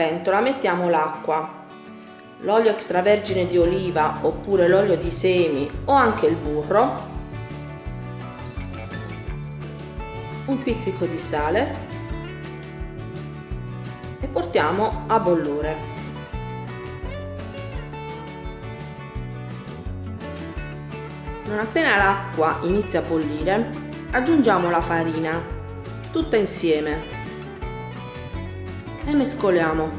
pentola mettiamo l'acqua, l'olio extravergine di oliva oppure l'olio di semi o anche il burro, un pizzico di sale. E portiamo a bollore. Non appena l'acqua inizia a bollire, aggiungiamo la farina, tutta insieme e mescoliamo.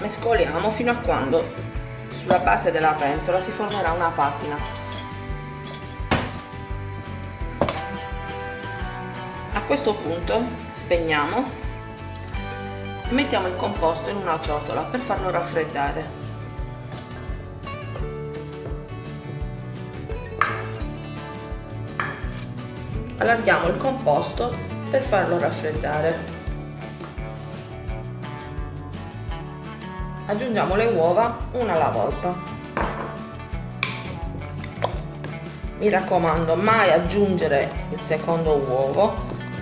Mescoliamo fino a quando sulla base della pentola si formerà una patina. A questo punto spegniamo Mettiamo il composto in una ciotola per farlo raffreddare. Allarghiamo il composto per farlo raffreddare. Aggiungiamo le uova una alla volta. Mi raccomando, mai aggiungere il secondo uovo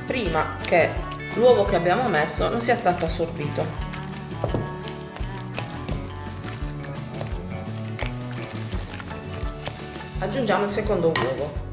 prima che l'uovo che abbiamo messo non sia stato assorbito. Aggiungiamo il secondo uovo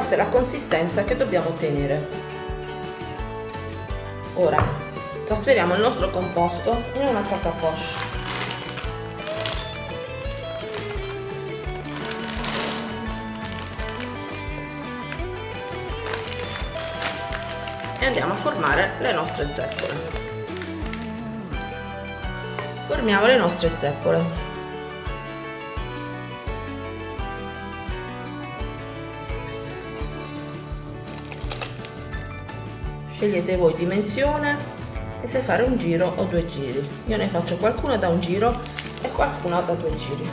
questa è la consistenza che dobbiamo ottenere. Ora trasferiamo il nostro composto in una sacca poche. E andiamo a formare le nostre zeppole. Formiamo le nostre zeppole scegliete voi dimensione e se fare un giro o due giri. Io ne faccio qualcuna da un giro e qualcuna da due giri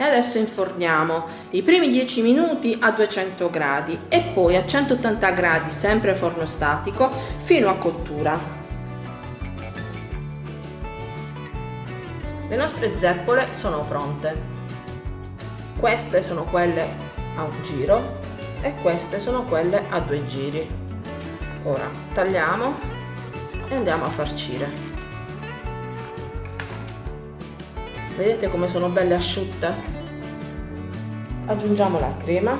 e adesso inforniamo. I primi 10 minuti a 200 gradi e poi a 180 gradi sempre forno statico fino a cottura. Le nostre zeppole sono pronte. Queste sono quelle a un giro e queste sono quelle a due giri. Ora tagliamo e andiamo a farcire vedete come sono belle asciutte? Aggiungiamo la crema.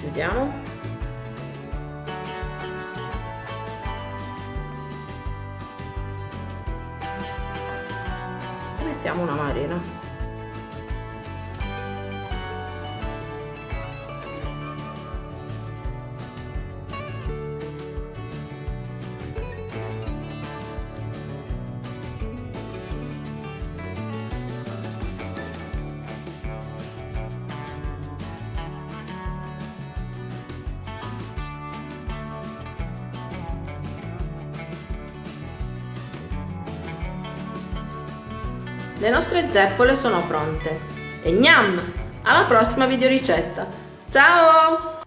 Chiudiamo. Mettiamo una marina Le nostre zeppole sono pronte. E gnam! Alla prossima videoricetta! Ciao!